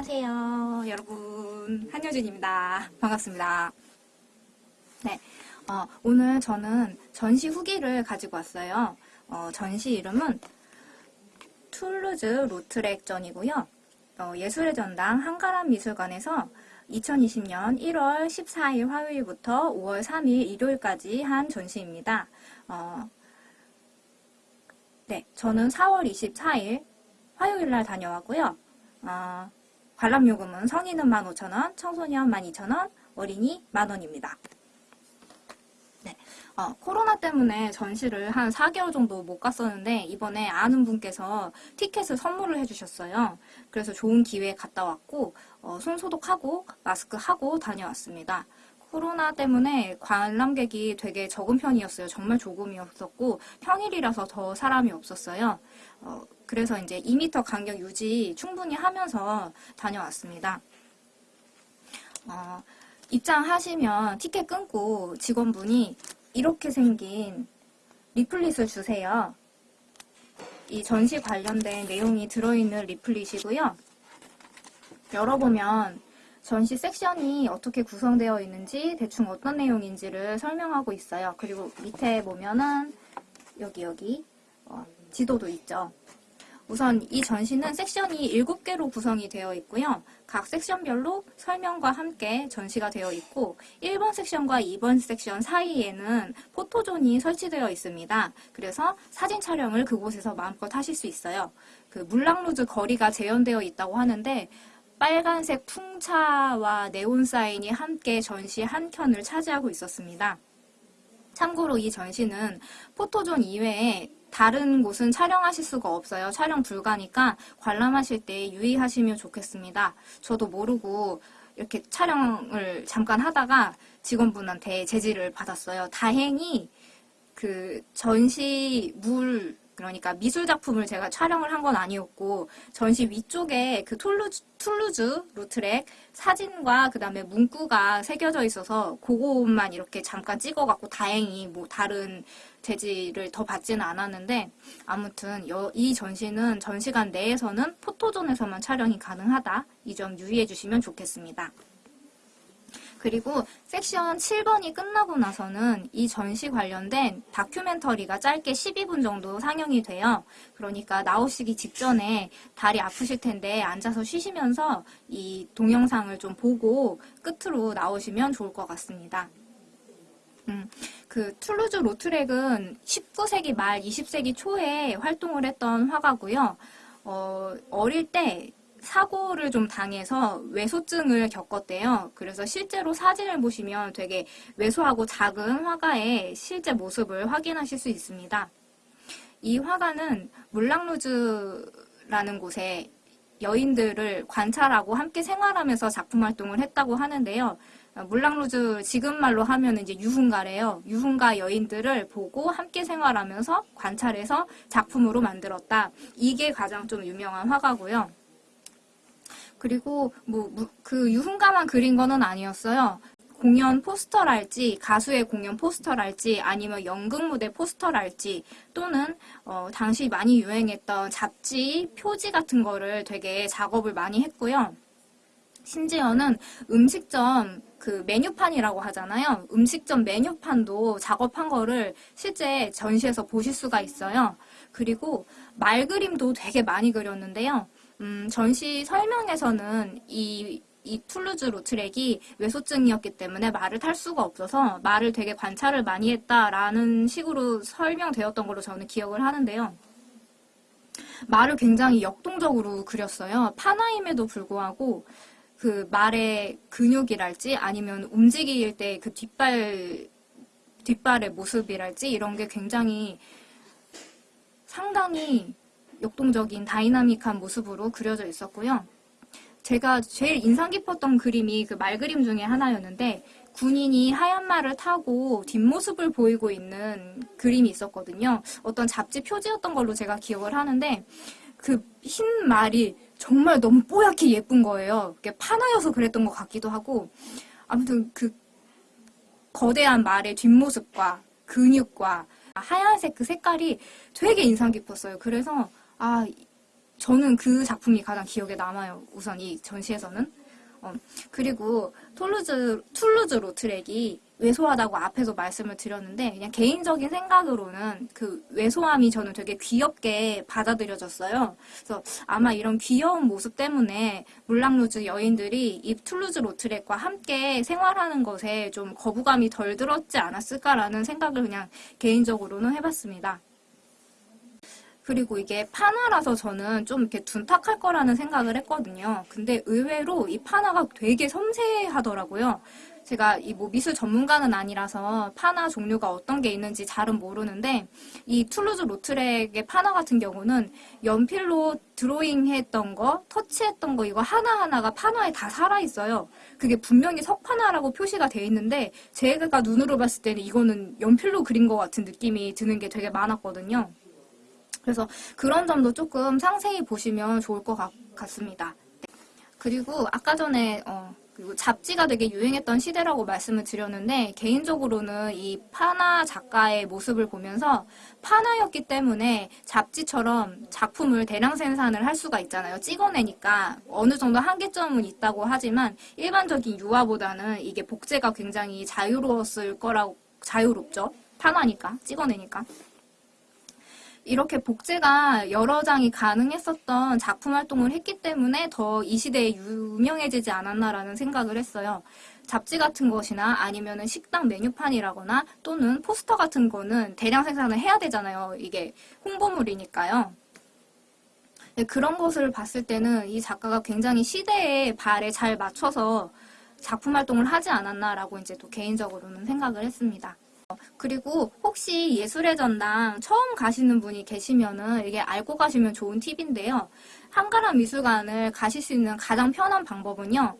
안녕하세요, 여러분. 한효진입니다. 반갑습니다. 네, 어, 오늘 저는 전시 후기를 가지고 왔어요. 어, 전시 이름은 툴루즈 로트렉전이고요. 어, 예술의 전당 한가람 미술관에서 2020년 1월 14일 화요일부터 5월 3일 일요일까지 한 전시입니다. 어, 네, 저는 4월 24일 화요일 날 다녀왔고요. 어, 관람요금은 성인은 15,000원, 청소년 12,000원, 어린이 만원입니다. 네, 어, 코로나 때문에 전시를 한 4개월 정도 못 갔었는데 이번에 아는 분께서 티켓을 선물을 해주셨어요. 그래서 좋은 기회에 갔다 왔고 어, 손 소독하고 마스크 하고 다녀왔습니다. 코로나 때문에 관람객이 되게 적은 편이었어요. 정말 조금이었었고 평일이라서 더 사람이 없었어요. 어, 그래서 이제 2m 간격 유지 충분히 하면서 다녀왔습니다. 어, 입장하시면 티켓 끊고 직원분이 이렇게 생긴 리플릿을 주세요. 이 전시 관련된 내용이 들어있는 리플릿이고요. 열어보면 전시 섹션이 어떻게 구성되어 있는지 대충 어떤 내용인지를 설명하고 있어요. 그리고 밑에 보면은 여기 여기 어, 지도도 있죠. 우선 이 전시는 섹션이 7개로 구성이 되어 있고요. 각 섹션별로 설명과 함께 전시가 되어 있고 1번 섹션과 2번 섹션 사이에는 포토존이 설치되어 있습니다. 그래서 사진 촬영을 그곳에서 마음껏 하실 수 있어요. 그 물랑루즈 거리가 재현되어 있다고 하는데 빨간색 풍차와 네온 사인이 함께 전시 한 켠을 차지하고 있었습니다. 참고로 이 전시는 포토존 이외에 다른 곳은 촬영하실 수가 없어요. 촬영 불가니까 관람하실 때 유의하시면 좋겠습니다. 저도 모르고 이렇게 촬영을 잠깐 하다가 직원분한테 제지를 받았어요. 다행히 그 전시물 그러니까 미술 작품을 제가 촬영을 한 건 아니었고 전시 위쪽에 그 툴루즈, 툴루즈 로트렉 사진과 그 다음에 문구가 새겨져 있어서 그것만 이렇게 잠깐 찍어갖고 다행히 뭐 다른 제지를 더 받지는 않았는데 아무튼 이 전시는 전시관 내에서는 포토존에서만 촬영이 가능하다 이 점 유의해 주시면 좋겠습니다. 그리고 섹션 7번이 끝나고 나서는 이 전시 관련된 다큐멘터리가 짧게 12분 정도 상영이 돼요. 그러니까 나오시기 직전에 다리 아프실 텐데 앉아서 쉬시면서 이 동영상을 좀 보고 끝으로 나오시면 좋을 것 같습니다. 음, 그 툴루즈 로트렉은 19세기 말 20세기 초에 활동을 했던 화가고요. 어, 어릴 때 사고를 좀 당해서 외소증을 겪었대요. 그래서 실제로 사진을 보시면 되게 왜소하고 작은 화가의 실제 모습을 확인하실 수 있습니다. 이 화가는 물랑루즈라는 곳에 여인들을 관찰하고 함께 생활하면서 작품 활동을 했다고 하는데요. 물랑루즈 지금 말로 하면 이제 유흥가래요. 유흥가 여인들을 보고 함께 생활하면서 관찰해서 작품으로 만들었다. 이게 가장 좀 유명한 화가고요. 그리고 뭐 그 유흥가만 그린 거는 아니었어요. 공연 포스터랄지 가수의 공연 포스터랄지 아니면 연극 무대 포스터랄지 또는 어, 당시 많이 유행했던 잡지 표지 같은 거를 되게 작업을 많이 했고요. 심지어는 음식점 그 메뉴판이라고 하잖아요. 음식점 메뉴판도 작업한 거를 실제 전시에서 보실 수가 있어요. 그리고 말 그림도 되게 많이 그렸는데요. 음, 전시 설명에서는 이, 이 툴루즈 로트렉이 외소증이었기 때문에 말을 탈 수가 없어서 말을 되게 관찰을 많이 했다라는 식으로 설명되었던 걸로 저는 기억을 하는데요. 말을 굉장히 역동적으로 그렸어요. 판화임에도 불구하고 그 말의 근육이랄지 아니면 움직일 때 그 뒷발 뒷발의 모습이랄지 이런 게 굉장히 상당히 역동적인 다이나믹한 모습으로 그려져 있었고요. 제가 제일 인상 깊었던 그림이 그 말 그림 중에 하나였는데 군인이 하얀 말을 타고 뒷모습을 보이고 있는 그림이 있었거든요. 어떤 잡지 표지였던 걸로 제가 기억을 하는데 그 흰 말이 정말 너무 뽀얗게 예쁜 거예요. 파나여서 그랬던 것 같기도 하고 아무튼 그 거대한 말의 뒷모습과 근육과 하얀색 그 색깔이 되게 인상 깊었어요. 그래서 아 저는 그 작품이 가장 기억에 남아요. 우선 이 전시에서는. 어, 그리고 톨루즈, 툴루즈 로트렉이 왜소하다고 앞에서 말씀을 드렸는데 그냥 개인적인 생각으로는 그 왜소함이 저는 되게 귀엽게 받아들여졌어요. 그래서 아마 이런 귀여운 모습 때문에 물랑루즈 여인들이 이 툴루즈 로트렉과 함께 생활하는 것에 좀 거부감이 덜 들었지 않았을까라는 생각을 그냥 개인적으로는 해봤습니다. 그리고 이게 판화라서 저는 좀 이렇게 둔탁할 거라는 생각을 했거든요. 근데 의외로 이 판화가 되게 섬세하더라고요. 제가 이 뭐 미술 전문가는 아니라서 파나 종류가 어떤 게 있는지 잘은 모르는데 이 툴루즈 로트렉의 파나 같은 경우는 연필로 드로잉했던 거, 터치했던 거 이거 하나하나가 파나에 다 살아있어요. 그게 분명히 석파나라고 표시가 돼 있는데 제가 눈으로 봤을 때는 이거는 연필로 그린 것 같은 느낌이 드는 게 되게 많았거든요. 그래서 그런 점도 조금 상세히 보시면 좋을 것 같, 습니다 그리고 아까 전에 어, 그리고 잡지가 되게 유행했던 시대라고 말씀을 드렸는데 개인적으로는 이 파나 작가의 모습을 보면서 파나였기 때문에 잡지처럼 작품을 대량 생산을 할 수가 있잖아요. 찍어내니까 어느 정도 한계점은 있다고 하지만 일반적인 유화보다는 이게 복제가 굉장히 자유로웠을 거라고 자유롭죠. 파나니까 찍어내니까. 이렇게 복제가 여러 장이 가능했었던 작품 활동을 했기 때문에 더 이 시대에 유명해지지 않았나라는 생각을 했어요. 잡지 같은 것이나 아니면 식당 메뉴판이라거나 또는 포스터 같은 거는 대량 생산을 해야 되잖아요. 이게 홍보물이니까요. 네, 그런 것을 봤을 때는 이 작가가 굉장히 시대의 발에 잘 맞춰서 작품 활동을 하지 않았나라고 이제 또 개인적으로는 생각을 했습니다. 그리고 혹시 예술의 전당 처음 가시는 분이 계시면은 이게 알고 가시면 좋은 팁인데요. 한가람 미술관을 가실 수 있는 가장 편한 방법은요.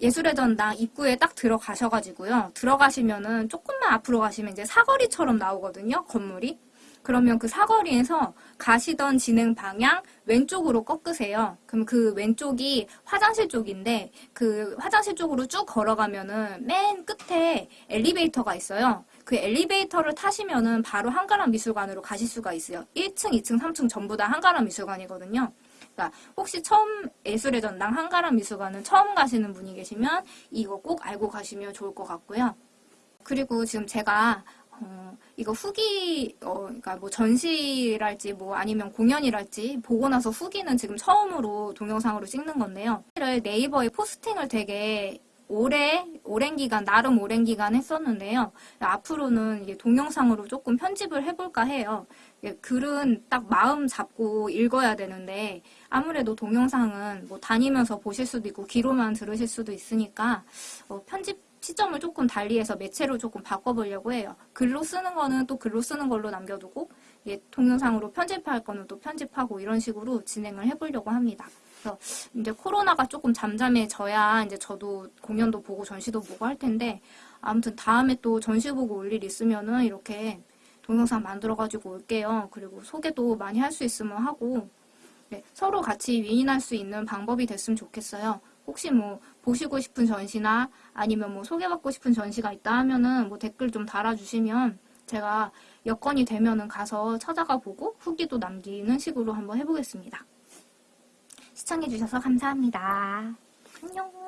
예술의 전당 입구에 딱 들어가셔가지고요. 들어가시면은 조금만 앞으로 가시면 이제 사거리처럼 나오거든요. 건물이. 그러면 그 사거리에서 가시던 진행 방향 왼쪽으로 꺾으세요. 그럼 그 왼쪽이 화장실 쪽인데 그 화장실 쪽으로 쭉 걸어가면은 맨 끝에 엘리베이터가 있어요. 그 엘리베이터를 타시면은 바로 한가람 미술관으로 가실 수가 있어요. 1층, 2층, 3층 전부 다 한가람 미술관이거든요. 그러니까 혹시 처음 예술의 전당 한가람 미술관은 처음 가시는 분이 계시면 이거 꼭 알고 가시면 좋을 것 같고요. 그리고 지금 제가 어, 이거 후기, 어, 그러니까 뭐 전시랄지 뭐 아니면 공연이랄지 보고 나서 후기는 지금 처음으로 동영상으로 찍는 건데요. 네이버에 포스팅을 되게 오래, 오랜 기간, 나름 오랜 기간 했었는데요. 앞으로는 동영상으로 조금 편집을 해볼까 해요. 글은 딱 마음 잡고 읽어야 되는데 아무래도 동영상은 뭐 다니면서 보실 수도 있고 귀로만 들으실 수도 있으니까 어, 편집 시점을 조금 달리해서 매체로 조금 바꿔보려고 해요. 글로 쓰는 거는 또 글로 쓰는 걸로 남겨두고 예, 동영상으로 편집할 거는 또 편집하고 이런 식으로 진행을 해보려고 합니다. 그래서 이제 코로나가 조금 잠잠해져야 이제 저도 공연도 보고 전시도 보고 할 텐데 아무튼 다음에 또 전시 보고 올 일 있으면은 이렇게 동영상 만들어가지고 올게요. 그리고 소개도 많이 할 수 있으면 하고 네, 서로 같이 윈윈할 수 있는 방법이 됐으면 좋겠어요. 혹시 뭐 보시고 싶은 전시나 아니면 뭐 소개받고 싶은 전시가 있다 하면은 뭐 댓글 좀 달아주시면 제가 여건이 되면은 가서 찾아가 보고 후기도 남기는 식으로 한번 해보겠습니다. 시청해주셔서 감사합니다. 안녕.